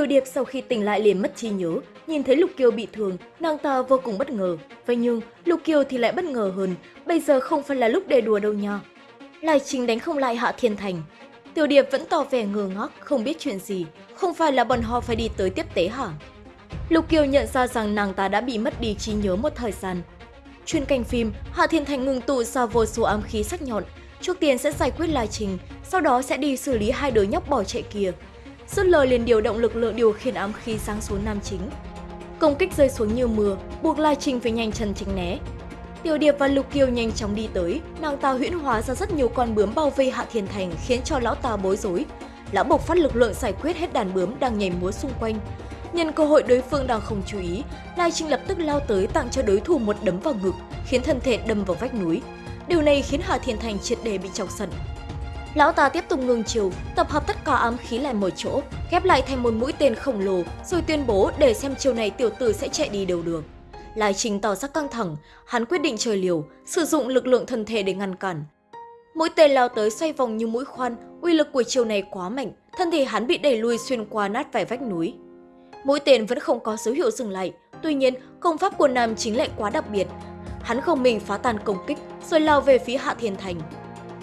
Tiểu Điệp sau khi tỉnh lại liền mất trí nhớ, nhìn thấy Lục Kiều bị thương, nàng ta vô cùng bất ngờ. Vậy nhưng, Lục Kiều thì lại bất ngờ hơn, bây giờ không phải là lúc để đùa đâu nha. Lai Trình đánh không lại Hạ Thiên Thành. Tiểu Điệp vẫn tỏ vẻ ngơ ngác, không biết chuyện gì, không phải là bọn họ phải đi tới tiếp tế hả? Lục Kiều nhận ra rằng nàng ta đã bị mất đi trí nhớ một thời gian. Chuyên canh phim, Hạ Thiên Thành ngừng tụ ra vô số ám khí sắc nhọn, trước tiên sẽ giải quyết Lai Trình, sau đó sẽ đi xử lý hai đứa nhóc bỏ chạy kia. Dứt lời liền điều động lực lượng điều khiển ám khí sáng xuống nam chính. Công kích rơi xuống như mưa, buộc Lai Trình phải nhanh chân tránh né. Tiểu Điệp và Lục Kiều nhanh chóng đi tới, nàng ta huyễn hóa ra rất nhiều con bướm bao vây Hạ Thiên Thành khiến cho lão ta bối rối. Lão bộc phát lực lượng giải quyết hết đàn bướm đang nhảy múa xung quanh. Nhân cơ hội đối phương đang không chú ý, Lai Trinh lập tức lao tới tặng cho đối thủ một đấm vào ngực, khiến thân thể đâm vào vách núi. Điều này khiến Hạ Thiên Thành triệt đề bị chọc giận. Lão ta tiếp tục ngừng chiều, tập hợp tất cả ám khí lại một chỗ, ghép lại thành một mũi tên khổng lồ, rồi tuyên bố để xem chiều này tiểu tử sẽ chạy đi đâu đường. Lai Trình tỏ ra căng thẳng, hắn quyết định chơi liều, sử dụng lực lượng thân thể để ngăn cản. Mũi tên lao tới xoay vòng như mũi khoan, uy lực của chiều này quá mạnh, thân thể hắn bị đẩy lui xuyên qua nát vài vách núi. Mũi tên vẫn không có dấu hiệu dừng lại, tuy nhiên công pháp của nam chính lại quá đặc biệt. Hắn không mình phá tan công kích, rồi lao về phía Hạ Thiên Thành.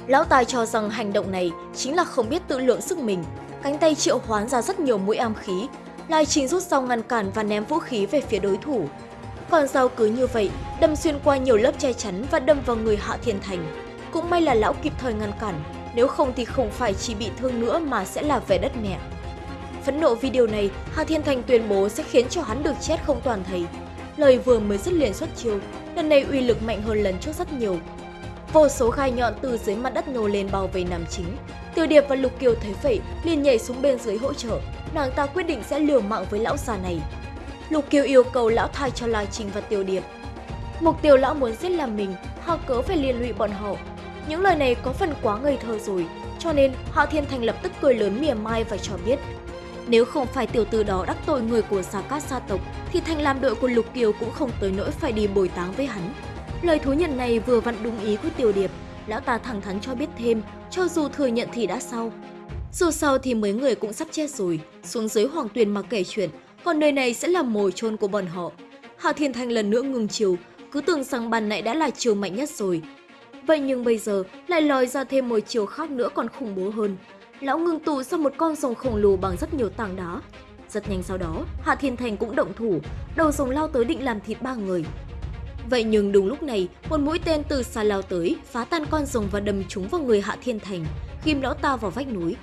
Lão tài cho rằng hành động này chính là không biết tự lượng sức mình. Cánh tay triệu hoán ra rất nhiều mũi am khí, Lai Trình rút dao ngăn cản và ném vũ khí về phía đối thủ. Còn dao cứ như vậy, đâm xuyên qua nhiều lớp che chắn và đâm vào người Hạ Thiên Thành. Cũng may là lão kịp thời ngăn cản, nếu không thì không phải chỉ bị thương nữa mà sẽ là về đất mẹ. Phẫn nộ vì điều này, Hạ Thiên Thành tuyên bố sẽ khiến cho hắn được chết không toàn thầy Lời vừa mới dứt liền xuất chiêu, lần này uy lực mạnh hơn lần trước rất nhiều. Vô số gai nhọn từ dưới mặt đất nhô lên bao vây nam chính. tiêu Điệp và Lục Kiều thấy vậy, liền nhảy xuống bên dưới hỗ trợ. Nàng ta quyết định sẽ liều mạng với lão già này. Lục Kiều yêu cầu lão thay cho Lai Trình và tiêu Điệp. Mục tiêu lão muốn giết là mình, họ cớ phải liên lụy bọn họ. Những lời này có phần quá ngây thơ rồi, cho nên Hạ Thiên Thành lập tức cười lớn mỉa mai và cho biết nếu không phải tiểu tử đó đắc tội người của Gia Cát gia tộc, thì thành làm đội của Lục Kiều cũng không tới nỗi phải đi bồi táng với hắn. Lời thú nhận này vừa vặn đúng ý của Tiểu Điệp, lão ta thẳng thắn cho biết thêm, cho dù thừa nhận thì đã sau. Dù sao thì mấy người cũng sắp chết rồi, xuống dưới hoàng tuyền mà kể chuyện, còn nơi này sẽ là mồi chôn của bọn họ. Hạ Thiên Thanh lần nữa ngừng chiều, cứ tưởng rằng bàn nãy đã là chiều mạnh nhất rồi. Vậy nhưng bây giờ lại lòi ra thêm một chiều khác nữa còn khủng bố hơn. Lão ngưng tụ ra một con rồng khổng lồ bằng rất nhiều tảng đá. Rất nhanh sau đó, Hạ Thiên Thành cũng động thủ, đầu rồng lao tới định làm thịt ba người. Vậy nhưng đúng lúc này, một mũi tên từ xa lao tới, phá tan con rồng và đâm trúng vào người Hạ Thiên Thành, ghim lão ta vào vách núi.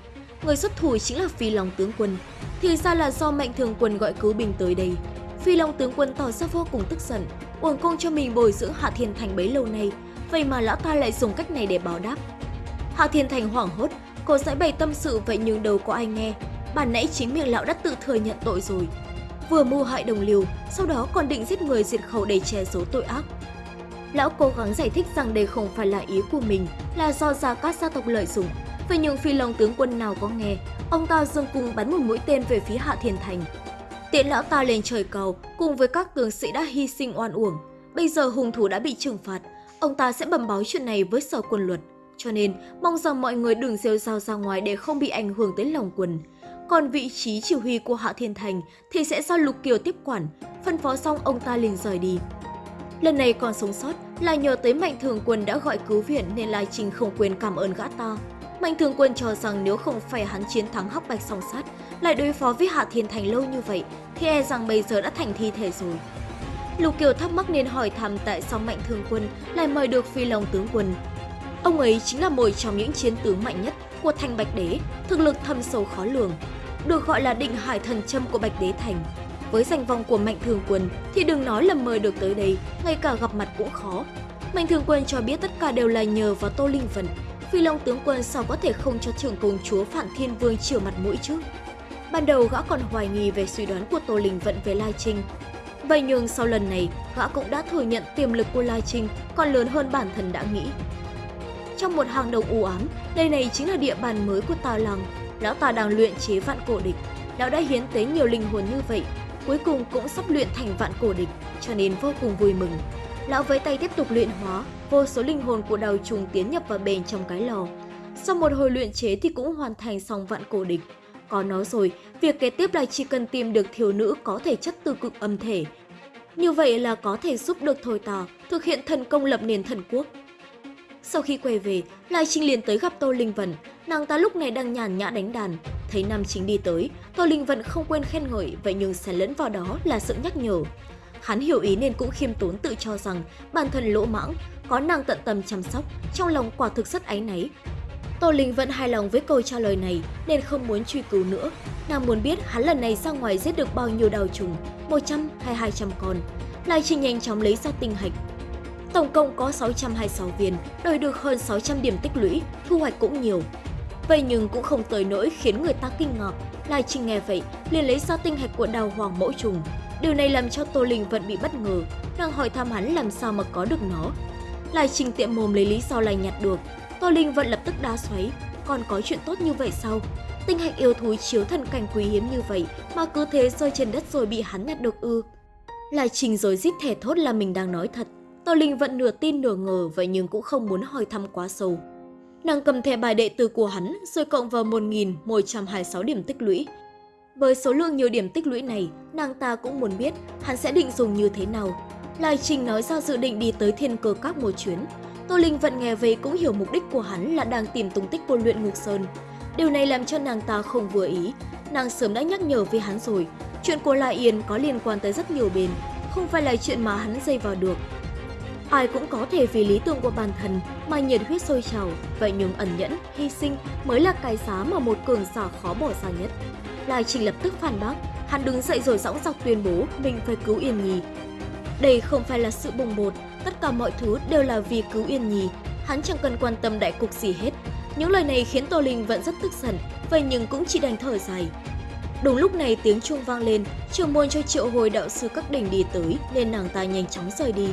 Người xuất thủ chính là Phi Long tướng quân. Thì ra là do Mạnh Thường quân gọi cứu binh tới đây. Phi Long tướng quân tỏ ra vô cùng tức giận, uổng công cho mình bồi dưỡng Hạ Thiên Thành bấy lâu nay, vậy mà lão ta lại dùng cách này để báo đáp. Hạ Thiên Thành hoảng hốt, cô giải bày tâm sự vậy nhưng đâu có ai nghe. Bản nãy chính miệng lão đã tự thừa nhận tội rồi, vừa mưu hại đồng liều, sau đó còn định giết người diệt khẩu để che giấu tội ác. Lão cố gắng giải thích rằng đây không phải là ý của mình, là do Gia Cát gia tộc lợi dụng. Vậy nhưng phi long tướng quân nào có nghe, ông ta dương cung bắn một mũi tên về phía Hạ Thiên Thành. Tiện lão ta lên trời cầu, cùng với các tướng sĩ đã hy sinh oan uổng. Bây giờ hung thủ đã bị trừng phạt, ông ta sẽ bẩm báo chuyện này với sở quân luật. Cho nên, mong rằng mọi người đừng rêu rao ra ngoài để không bị ảnh hưởng tới lòng quân còn vị trí chỉ huy của Hạ Thiên Thành thì sẽ do Lục Kiều tiếp quản, phân phó xong ông ta liền rời đi. Lần này còn sống sót là nhờ tới Mạnh Thường Quân đã gọi cứu viện nên Lai Trình không quên cảm ơn gã ta. Mạnh Thường Quân cho rằng nếu không phải hắn chiến thắng Hắc Bạch song sát, lại đối phó với Hạ Thiên Thành lâu như vậy, thì e rằng bây giờ đã thành thi thể rồi. Lục Kiều thắc mắc nên hỏi thăm tại sao Mạnh Thường Quân lại mời được Phi Long tướng quân. Ông ấy chính là một trong những chiến tướng mạnh nhất của thành Bạch Đế, thực lực thâm sâu khó lường, được gọi là định hải thần châm của Bạch Đế Thành. Với danh vọng của Mạnh Thường Quân thì đừng nói là mời được tới đây, ngay cả gặp mặt cũng khó. Mạnh Thường Quân cho biết tất cả đều là nhờ vào Tô Linh Vận. Phi Long tướng quân sao có thể không cho trưởng công chúa Phản Thiên Vương chiều mặt mũi chứ? Ban đầu gã còn hoài nghi về suy đoán của Tô Linh Vận về Lai Trinh. Vậy nhưng sau lần này, gã cũng đã thừa nhận tiềm lực của Lai Trinh còn lớn hơn bản thân đã nghĩ. Trong một hang động u ám, đây này chính là địa bàn mới của Tà Lăng. Lão ta đang luyện chế vạn cổ địch. Lão đã hiến tế nhiều linh hồn như vậy, cuối cùng cũng sắp luyện thành vạn cổ địch, cho nên vô cùng vui mừng. Lão với tay tiếp tục luyện hóa, vô số linh hồn của đào trùng tiến nhập vào bên trong cái lò. Sau một hồi luyện chế thì cũng hoàn thành xong vạn cổ địch. Có nó rồi, việc kế tiếp là chỉ cần tìm được thiếu nữ có thể chất từ cực âm thể. Như vậy là có thể giúp được Thôi Tà thực hiện thần công lập nền thần quốc. Sau khi quay về, Lai Trinh liền tới gặp Tô Linh Vân. Nàng ta lúc này đang nhàn nhã đánh đàn. Thấy Nam Chính đi tới, Tô Linh Vân không quên khen ngợi, vậy nhưng xen lẫn vào đó là sự nhắc nhở. Hắn hiểu ý nên cũng khiêm tốn tự cho rằng bản thân lỗ mãng, có nàng tận tâm chăm sóc, trong lòng quả thực rất áy náy. Tô Linh vẫn hài lòng với câu trả lời này nên không muốn truy cứu nữa. Nàng muốn biết hắn lần này ra ngoài giết được bao nhiêu đào trùng, 100 hay 200 con. Lai Trinh nhanh chóng lấy ra tinh hạch. Tổng cộng có 626 viên, đổi được hơn 600 điểm tích lũy, thu hoạch cũng nhiều. Vậy nhưng cũng không tới nỗi khiến người ta kinh ngạc. Lai Trinh nghe vậy, liền lấy ra tinh hạch của đào hoàng mẫu trùng. Điều này làm cho Tô Linh vẫn bị bất ngờ, đang hỏi thăm hắn làm sao mà có được nó. Lai Trinh tiệm mồm lấy lý do lành nhặt được, Tô Linh vẫn lập tức đá xoáy, còn có chuyện tốt như vậy sao? Tinh hạch yêu thú chiếu thần cảnh quý hiếm như vậy mà cứ thế rơi trên đất rồi bị hắn nhặt được ư. Lai Trình rồi rít thẻ thốt là mình đang nói thật. Tô Linh vẫn nửa tin nửa ngờ vậy nhưng cũng không muốn hỏi thăm quá sâu. Nàng cầm thẻ bài đệ tử của hắn rồi cộng vào 1.126 điểm tích lũy. Với số lượng nhiều điểm tích lũy này, nàng ta cũng muốn biết hắn sẽ định dùng như thế nào. Lai Trình nói ra dự định đi tới thiên cơ các một chuyến, Tô Linh vẫn nghe về cũng hiểu mục đích của hắn là đang tìm tung tích của luyện ngục sơn. Điều này làm cho nàng ta không vừa ý. Nàng sớm đã nhắc nhở với hắn rồi, chuyện của La Yên có liên quan tới rất nhiều bên, không phải là chuyện mà hắn dây vào được. Ai cũng có thể vì lý tưởng của bản thân mà nhiệt huyết sôi trào, vậy nhưng ẩn nhẫn, hy sinh mới là cái giá mà một cường giả khó bỏ ra nhất. Lai Trình lập tức phản bác, hắn đứng dậy rồi dõng dạc tuyên bố mình phải cứu Yên Nhi. Đây không phải là sự bồng bột, tất cả mọi thứ đều là vì cứu Yên Nhi. Hắn chẳng cần quan tâm đại cục gì hết. Những lời này khiến Tô Linh vẫn rất tức giận, vậy nhưng cũng chỉ đành thở dài. Đúng lúc này tiếng chuông vang lên, trường môn cho triệu hồi đạo sư các đỉnh đi tới nên nàng ta nhanh chóng rời đi.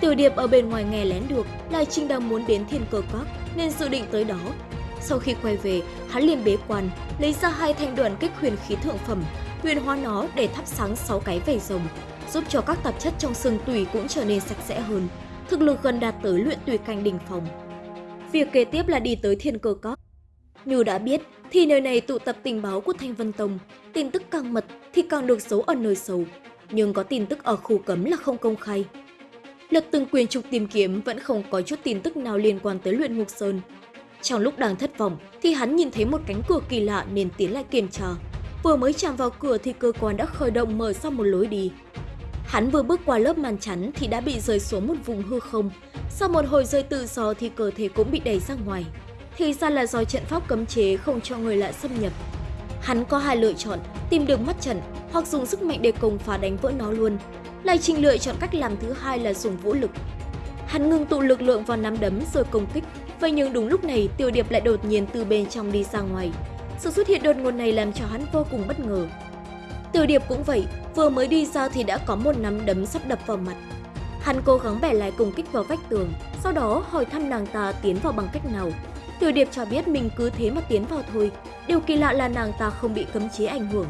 Tiểu điệp ở bên ngoài nghe lén được, là Trinh đang muốn đến thiên cơ các nên dự định tới đó. Sau khi quay về, hắn liền bế quan, lấy ra hai thanh đoàn kích huyền khí thượng phẩm, huyền hóa nó để thắp sáng sáu cái vảy rồng, giúp cho các tạp chất trong xương tủy cũng trở nên sạch sẽ hơn, thực lực gần đạt tới luyện tùy canh đỉnh phòng. Việc kế tiếp là đi tới thiên cơ cốc. Như đã biết, thì nơi này tụ tập tình báo của Thanh Vân Tông, tin tức càng mật thì càng được giấu ở nơi sâu, nhưng có tin tức ở khu cấm là không công khai. Lật từng quyền trục tìm kiếm vẫn không có chút tin tức nào liên quan tới luyện ngục sơn. Trong lúc đang thất vọng thì hắn nhìn thấy một cánh cửa kỳ lạ nên tiến lại kiểm tra. Vừa mới chạm vào cửa thì cơ quan đã khởi động mở ra một lối đi. Hắn vừa bước qua lớp màn chắn thì đã bị rơi xuống một vùng hư không. Sau một hồi rơi tự do thì cơ thể cũng bị đẩy ra ngoài. Thì ra là do trận pháp cấm chế không cho người lạ xâm nhập. Hắn có hai lựa chọn, tìm được mắt trận hoặc dùng sức mạnh để công phá đánh vỡ nó luôn. Lại trình lựa chọn cách làm thứ hai là dùng vũ lực. Hắn ngừng tụ lực lượng vào nắm đấm rồi công kích. Vậy nhưng đúng lúc này Tiêu Điệp lại đột nhiên từ bên trong đi ra ngoài. Sự xuất hiện đột ngột này làm cho hắn vô cùng bất ngờ. Tiêu Điệp cũng vậy, vừa mới đi ra thì đã có một nắm đấm sắp đập vào mặt. Hắn cố gắng bẻ lại công kích vào vách tường, sau đó hỏi thăm nàng ta tiến vào bằng cách nào. Tiểu Điệp cho biết mình cứ thế mà tiến vào thôi, điều kỳ lạ là nàng ta không bị cấm chế ảnh hưởng.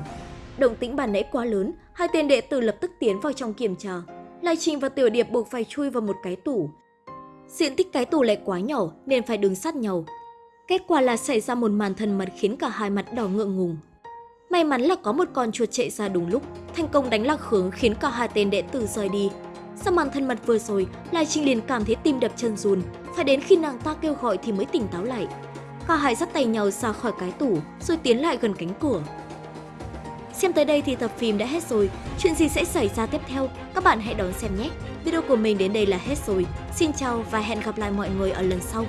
Động tĩnh bản nãy quá lớn, hai tên đệ tử lập tức tiến vào trong kiểm tra. Lai Trình và Tiểu Điệp buộc phải chui vào một cái tủ. Diện tích cái tủ lại quá nhỏ nên phải đứng sát nhau. Kết quả là xảy ra một màn thân mật khiến cả hai mặt đỏ ngượng ngùng. May mắn là có một con chuột chạy ra đúng lúc, thành công đánh lạc hướng khiến cả hai tên đệ tử rời đi. Sau màn thân mật vừa rồi, Lai Trinh liền cảm thấy tim đập chân run, phải đến khi nàng ta kêu gọi thì mới tỉnh táo lại. Và hai dắt tay nhau ra khỏi cái tủ, rồi tiến lại gần cánh cửa. Xem tới đây thì tập phim đã hết rồi, chuyện gì sẽ xảy ra tiếp theo, các bạn hãy đón xem nhé. Video của mình đến đây là hết rồi, xin chào và hẹn gặp lại mọi người ở lần sau.